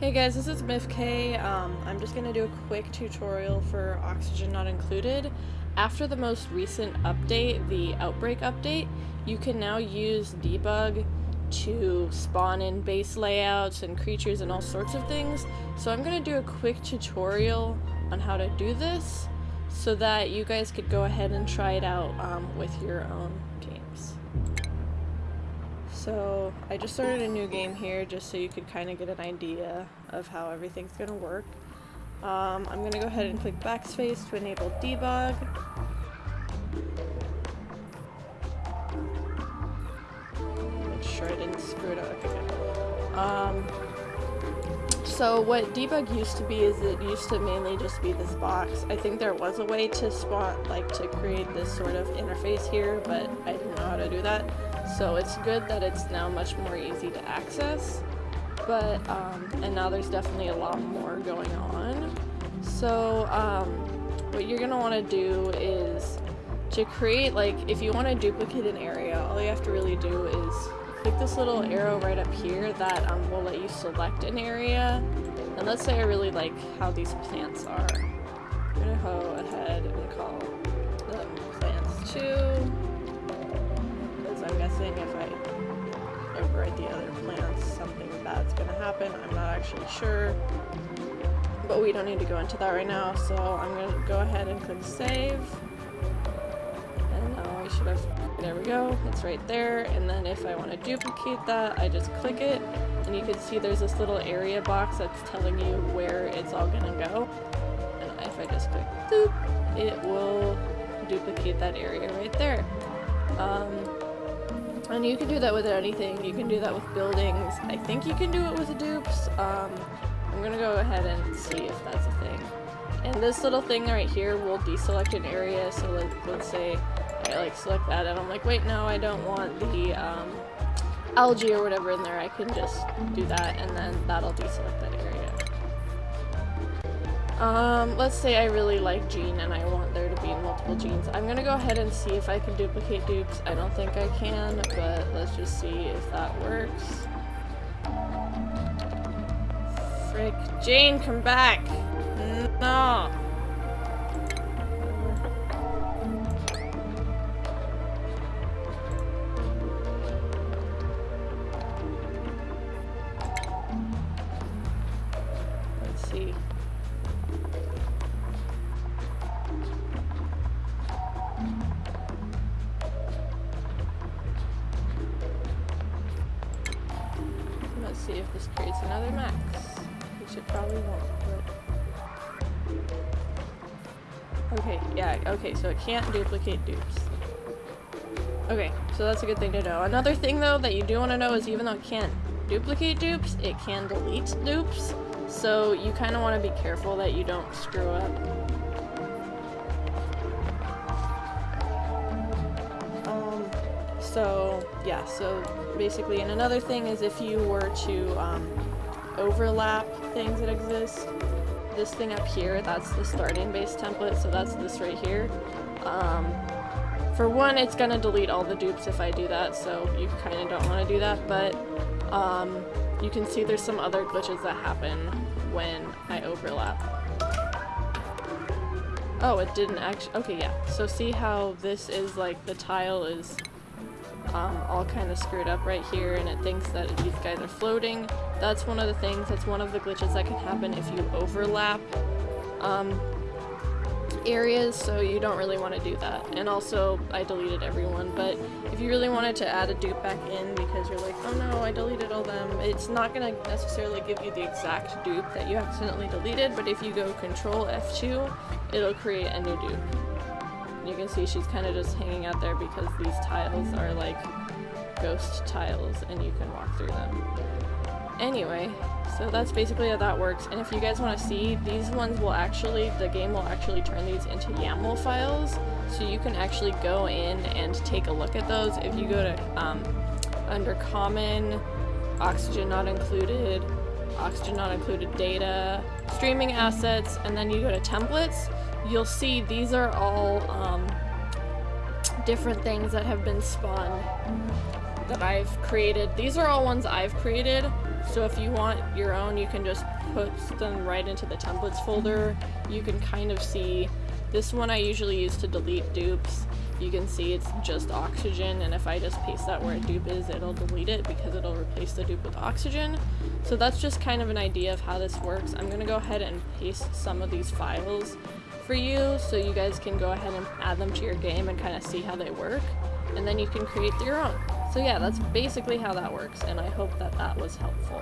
Hey guys, this is MIFK. Um, I'm just gonna do a quick tutorial for Oxygen Not Included. After the most recent update, the Outbreak update, you can now use debug to spawn in base layouts and creatures and all sorts of things. So I'm gonna do a quick tutorial on how to do this so that you guys could go ahead and try it out um, with your own games. So I just started a new game here just so you could kind of get an idea of how everything's going to work. Um, I'm going to go ahead and click backspace to enable debug. Make sure I didn't screw it up. Good. Um, so what debug used to be is it used to mainly just be this box. I think there was a way to spot, like to create this sort of interface here, but I didn't know how to do that. So it's good that it's now much more easy to access, but, um, and now there's definitely a lot more going on. So, um, what you're gonna wanna do is to create, like, if you wanna duplicate an area, all you have to really do is click this little arrow right up here that um, will let you select an area. And let's say I really like how these plants are. I'm gonna go ahead and call them plants 2 I'm if I overwrite the other plants, something bad's gonna happen. I'm not actually sure. But we don't need to go into that right now, so I'm gonna go ahead and click save. And now we should have, there we go, it's right there. And then if I wanna duplicate that, I just click it, and you can see there's this little area box that's telling you where it's all gonna go. And if I just click it will duplicate that area right there. Um, and you can do that with anything. You can do that with buildings. I think you can do it with dupes. Um, I'm gonna go ahead and see if that's a thing. And this little thing right here will deselect an area. So let, let's say I like select that and I'm like, wait, no, I don't want the um, algae or whatever in there. I can just do that and then that'll deselect that area. Um, let's say I really like Jean and I want there to be multiple Jeans. I'm gonna go ahead and see if I can duplicate dupes. I don't think I can, but let's just see if that works. Frick. Jane, come back! No! Let's see if this creates another max. Which it probably won't, but... Okay, yeah, okay, so it can't duplicate dupes. Okay, so that's a good thing to know. Another thing, though, that you do want to know is even though it can't duplicate dupes, it can delete dupes. So you kind of want to be careful that you don't screw up. So, yeah, so basically. And another thing is if you were to um, overlap things that exist, this thing up here, that's the starting base template, so that's this right here. Um, for one, it's gonna delete all the dupes if I do that, so you kind of don't want to do that, but um, you can see there's some other glitches that happen when I overlap. Oh, it didn't actually- okay, yeah. So see how this is like, the tile is um, all kind of screwed up right here and it thinks that these guys are floating. That's one of the things, that's one of the glitches that can happen if you overlap um, areas, so you don't really want to do that. And also, I deleted everyone, but if you really wanted to add a dupe back in because you're like, oh no, I deleted all them, it's not going to necessarily give you the exact dupe that you accidentally deleted, but if you go Control F2, it'll create a new dupe. You can see she's kind of just hanging out there because these tiles are like ghost tiles and you can walk through them. Anyway, so that's basically how that works. And if you guys want to see, these ones will actually, the game will actually turn these into YAML files. So you can actually go in and take a look at those. If you go to, um, under common, oxygen not included, oxygen not included data, streaming assets, and then you go to templates, you'll see these are all um, different things that have been spawned that I've created. These are all ones I've created. So if you want your own, you can just put them right into the templates folder. You can kind of see, this one I usually use to delete dupes. You can see it's just oxygen, and if I just paste that where a dupe is, it'll delete it because it'll replace the dupe with oxygen. So that's just kind of an idea of how this works. I'm gonna go ahead and paste some of these files for you so you guys can go ahead and add them to your game and kind of see how they work. And then you can create your own. So yeah, that's basically how that works, and I hope that that was helpful.